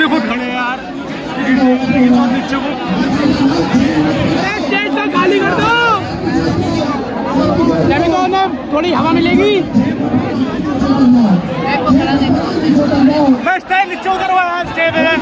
ही खुद खड़े यार नीचे को स्टेज तो खाली कर दो जब तो उन्हें थोड़ी हवा मिलेगी। मैं स्टेज नीचे उतरवा स्टेज पे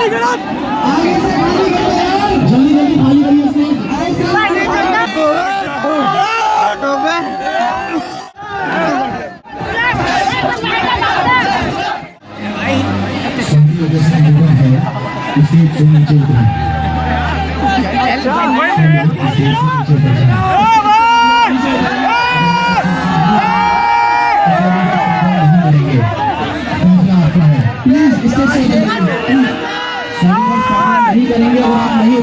स्टेज खाली करो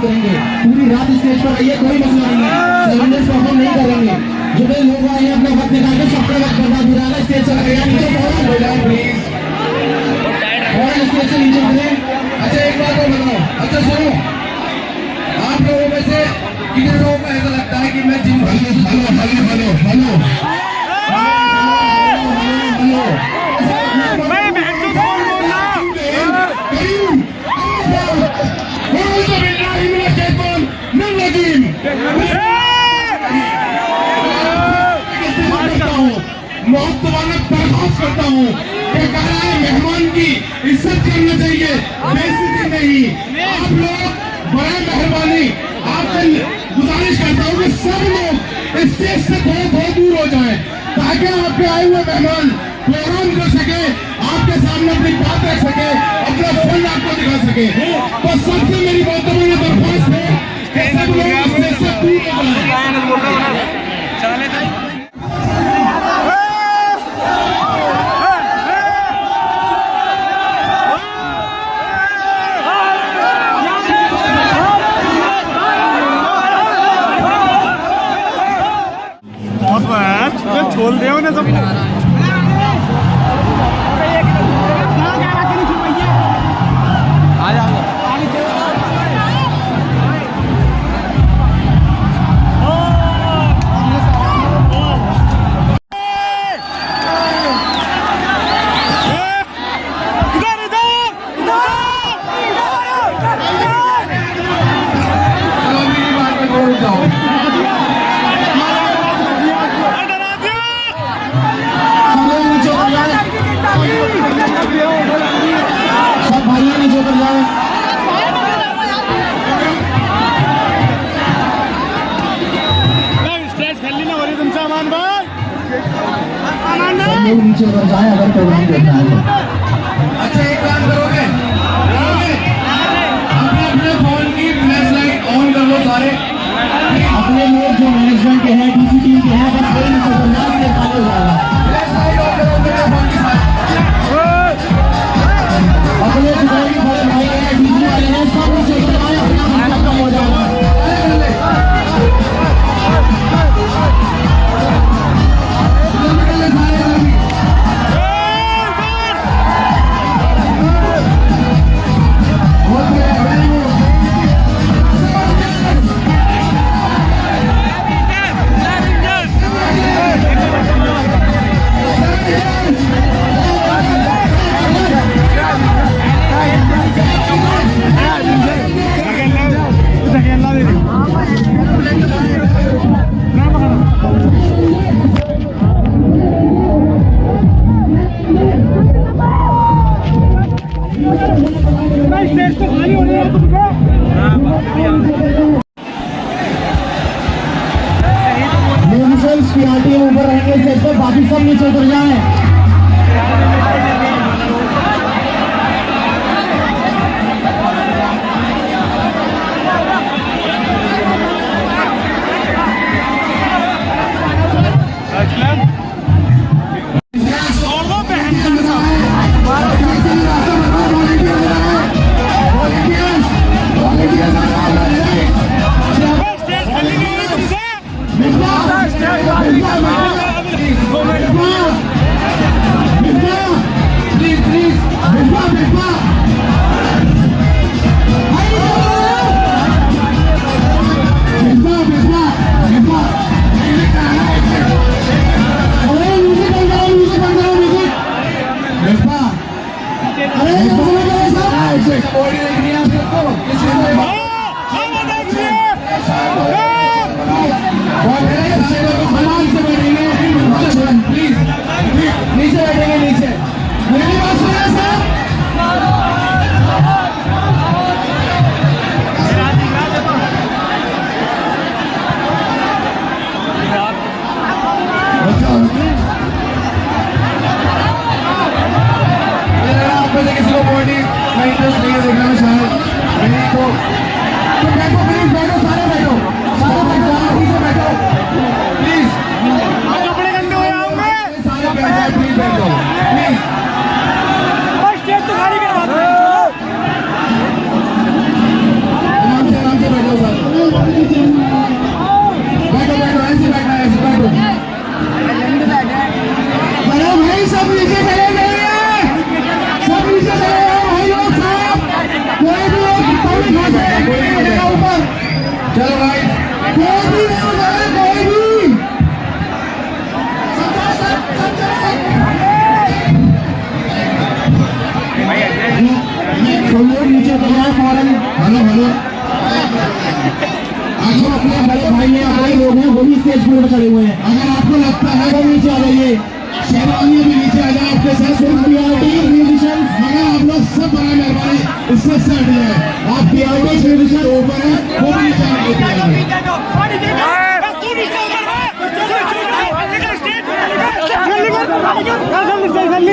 नहीं उतरेंगे पूरी रात स्टेज पर रहिए कोई मसला नहीं है। सरेंडर परफॉर्म नहीं करेंगे। जो भी लोग आए हैं, अपना वक्त निकाल के सबका वक्त बर्बाद हो रहा स्टेज से लगेगा नीचे और स्टेज से नीचे उतरे। अच्छा एक बात और बताओ। अच्छा सुनो। आप लोगों में से कितने लोगों को ऐसा लगता है कि मैं gym hello hello hello hello. करता हूँ। ये मेहमान की इज़्ज़त करना चाहिए। नहीं आप लोग बड़ा मेहरबानी। आपसे गुजारिश करता हूँ कि सब लोग इस स्टेज से थोड़ा बहुत दूर हो जाए, ताकि आपके आए हुए मेहमान प्रोग्राम कर सके, आपके सामने अपनी बात रख सके, अपना फंड आपको दिखा सके। तो सबसे मेरी बहुत बड़ी दरख्वास्त है सब लोग स्टेज से दूर हो जाएँ। खोल दे ना सबको आ जाओ। लोग नीचे उतर जाए अगर प्रोग्राम तो देखना है। तो अच्छा एक काम करोगे? अपने अपने फ़ोन की फ्लैश लाइट ऑन कर लो सारे। अपने लोग जो मैनेजमेंट के हैं DCP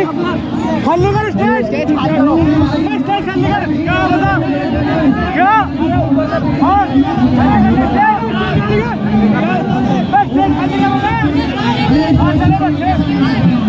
Chandigarh state state Chandigarh क्या बता? क्या? और स्टेट खंडीगढ़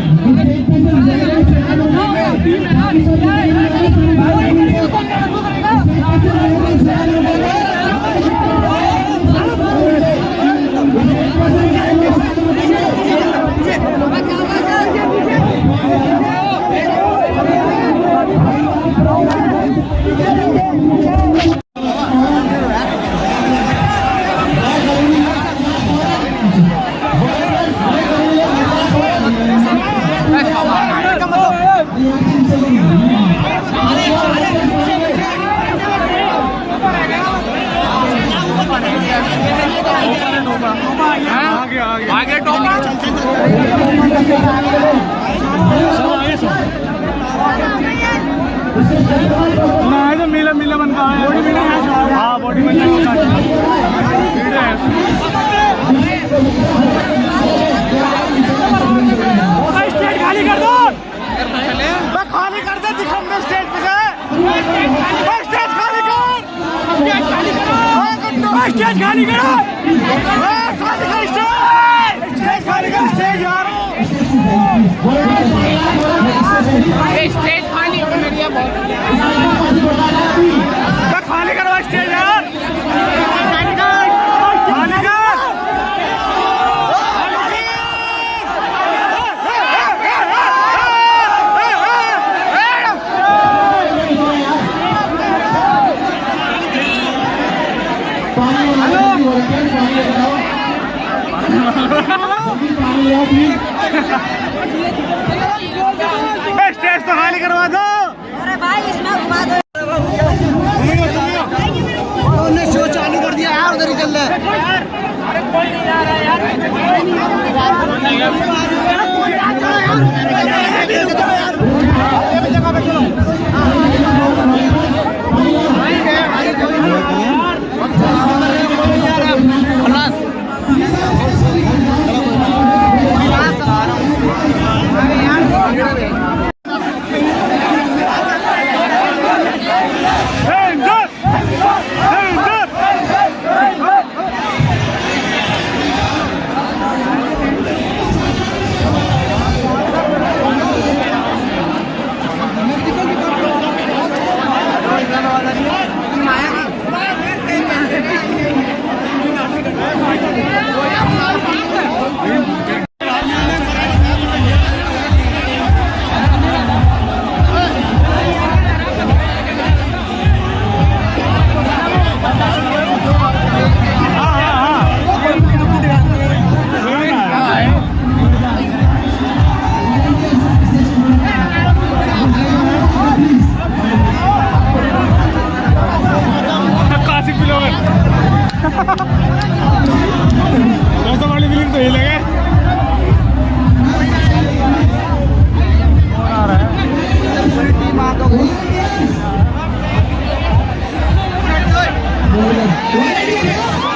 ना है तो मिला है हाँ खाली कर दो खाली कर दे स्टेज पे स्टेज खाली कर स्टेज खाली करो हाँ, स्टेज खाली हाँ, स्टेज स्टेज यार स्टेज खाली खाली करवा स्टेज खाली कर खाली कर पानी वाला हो रखे हैं, पानी लेकर आओ पानी ले आओ प्लीज़ ए, स्टेज तो खाली करवा दो। अरे भाई इसमें घुमा दो। उन्होंने शो चालू कर दिया यार उधर ही चल रहा है। Hands उधर